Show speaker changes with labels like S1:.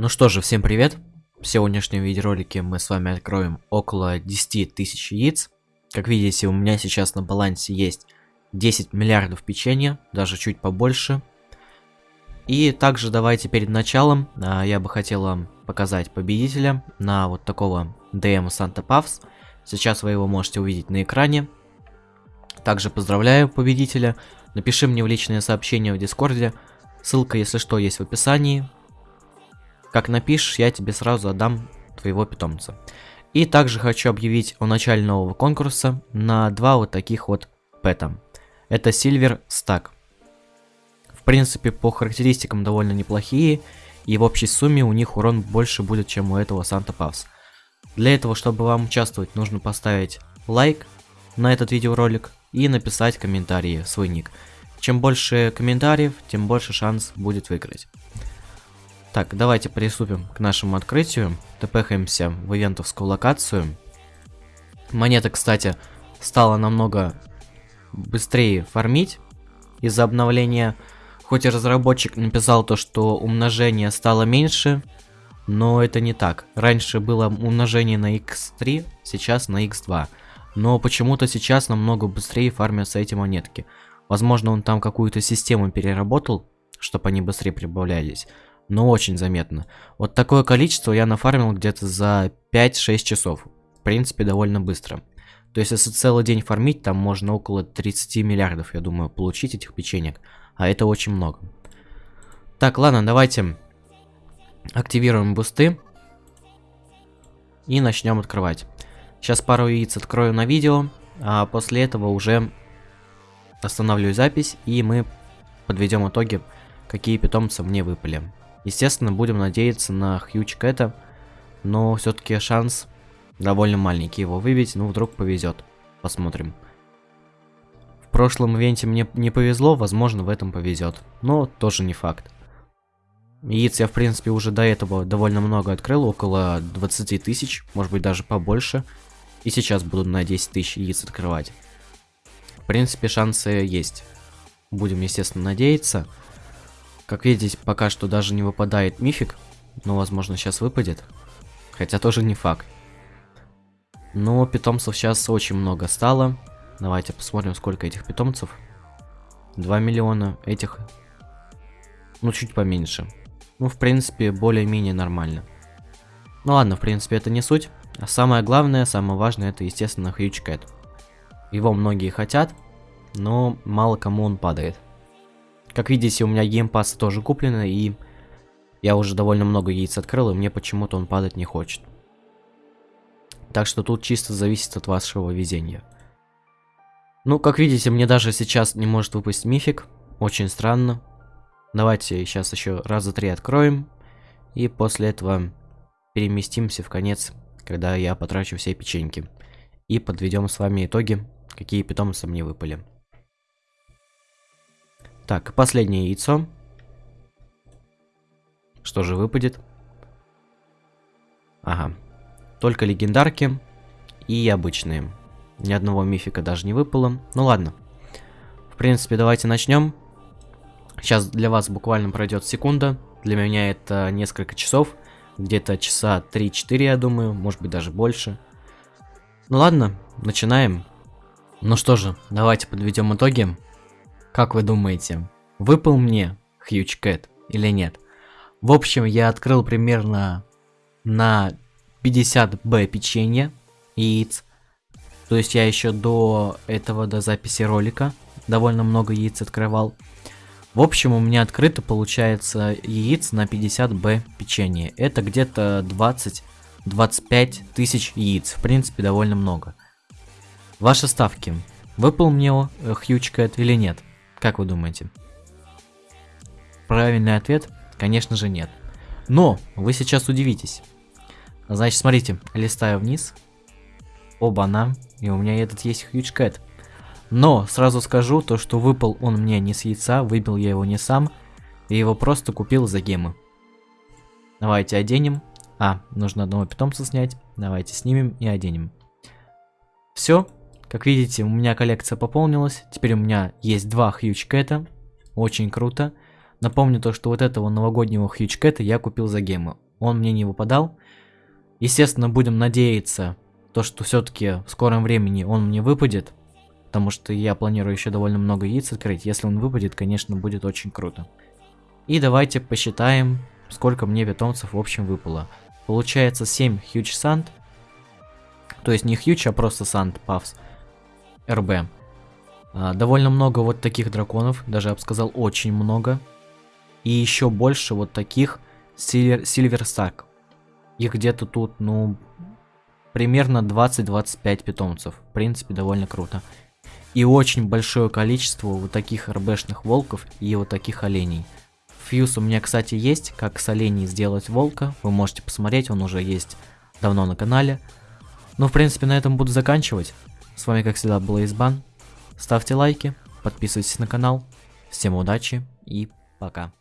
S1: Ну что же, всем привет! В сегодняшнем видеоролике мы с вами откроем около 10 тысяч яиц. Как видите, у меня сейчас на балансе есть 10 миллиардов печенья, даже чуть побольше. И также давайте перед началом а, я бы хотел вам показать победителя на вот такого DM Санта Павс. Сейчас вы его можете увидеть на экране. Также поздравляю победителя. Напиши мне в личное сообщение в Дискорде. Ссылка, если что, есть в описании. Как напишешь, я тебе сразу отдам твоего питомца. И также хочу объявить о начале нового конкурса на два вот таких вот пэта. Это Silver Stack. В принципе, по характеристикам довольно неплохие, и в общей сумме у них урон больше будет, чем у этого Санта Павс. Для этого, чтобы вам участвовать, нужно поставить лайк на этот видеоролик и написать комментарии, свой ник. Чем больше комментариев, тем больше шанс будет выиграть. Так, давайте приступим к нашему открытию. Тпхаемся в ивентовскую локацию. Монета, кстати, стала намного быстрее фармить из-за обновления. Хоть и разработчик написал то, что умножение стало меньше, но это не так. Раньше было умножение на x3, сейчас на x2. Но почему-то сейчас намного быстрее фармятся эти монетки. Возможно, он там какую-то систему переработал, чтобы они быстрее прибавлялись но очень заметно. Вот такое количество я нафармил где-то за 5-6 часов. В принципе, довольно быстро. То есть, если целый день фармить, там можно около 30 миллиардов, я думаю, получить этих печенек. А это очень много. Так, ладно, давайте активируем бусты. И начнем открывать. Сейчас пару яиц открою на видео, а после этого уже останавливаю запись, и мы подведем итоги, какие питомцы мне выпали. Естественно, будем надеяться на Хьюч Кэта, но все-таки шанс довольно маленький его выбить, ну вдруг повезет. Посмотрим. В прошлом ивенте мне не повезло, возможно в этом повезет, но тоже не факт. Яиц я в принципе уже до этого довольно много открыл, около 20 тысяч, может быть даже побольше. И сейчас буду на 10 тысяч яиц открывать. В принципе шансы есть. Будем естественно надеяться. Как видите, пока что даже не выпадает мифик. Но, возможно, сейчас выпадет. Хотя тоже не факт. Но питомцев сейчас очень много стало. Давайте посмотрим, сколько этих питомцев. 2 миллиона этих. Ну, чуть поменьше. Ну, в принципе, более-менее нормально. Ну ладно, в принципе, это не суть. А самое главное, самое важное, это, естественно, Huge Cat. Его многие хотят, но мало кому он падает. Как видите, у меня геймпас тоже куплено, и я уже довольно много яиц открыл, и мне почему-то он падать не хочет. Так что тут чисто зависит от вашего везения. Ну, как видите, мне даже сейчас не может выпасть мифик. Очень странно. Давайте сейчас еще раза три откроем. И после этого переместимся в конец, когда я потрачу все печеньки. И подведем с вами итоги, какие питомцы мне выпали. Так, последнее яйцо. Что же выпадет? Ага. Только легендарки и обычные. Ни одного мифика даже не выпало. Ну ладно. В принципе, давайте начнем. Сейчас для вас буквально пройдет секунда. Для меня это несколько часов. Где-то часа 3-4, я думаю. Может быть, даже больше. Ну ладно, начинаем. Ну что же, давайте подведем итоги. Как вы думаете, выпал мне Huge Cat или нет? В общем, я открыл примерно на 50 Б печенья, яиц. То есть я еще до этого, до записи ролика, довольно много яиц открывал. В общем, у меня открыто получается яиц на 50 Б печенье. Это где-то 20-25 тысяч яиц. В принципе, довольно много. Ваши ставки. Выпал мне Huge Cat или нет? Как вы думаете? Правильный ответ, конечно же, нет. Но вы сейчас удивитесь. Значит, смотрите, листаю вниз. Оба-на, и у меня этот есть Huge Cat. Но сразу скажу, то что выпал он мне не с яйца, выбил я его не сам, и его просто купил за гемы. Давайте оденем. А, нужно одного питомца снять. Давайте снимем и оденем. Все, как видите, у меня коллекция пополнилась. Теперь у меня есть два Huge Cat. Очень круто. Напомню то, что вот этого новогоднего Huge Cat я купил за гемы. он мне не выпадал. Естественно, будем надеяться, то, что все-таки в скором времени он мне выпадет. Потому что я планирую еще довольно много яиц открыть. Если он выпадет, конечно, будет очень круто. И давайте посчитаем, сколько мне питомцев в общем выпало. Получается 7 Huge Sand. То есть не Huge, а просто Sand Puffs. РБ. А, довольно много вот таких драконов, даже я бы сказал очень много. И еще больше вот таких Silver Stack. Их где-то тут, ну, примерно 20-25 питомцев. В принципе, довольно круто. И очень большое количество вот таких РБшных волков и вот таких оленей. Фьюз у меня, кстати, есть, как с оленей сделать волка. Вы можете посмотреть, он уже есть давно на канале. Ну, в принципе, на этом буду заканчивать. С вами, как всегда, был Избан. Ставьте лайки, подписывайтесь на канал. Всем удачи и пока.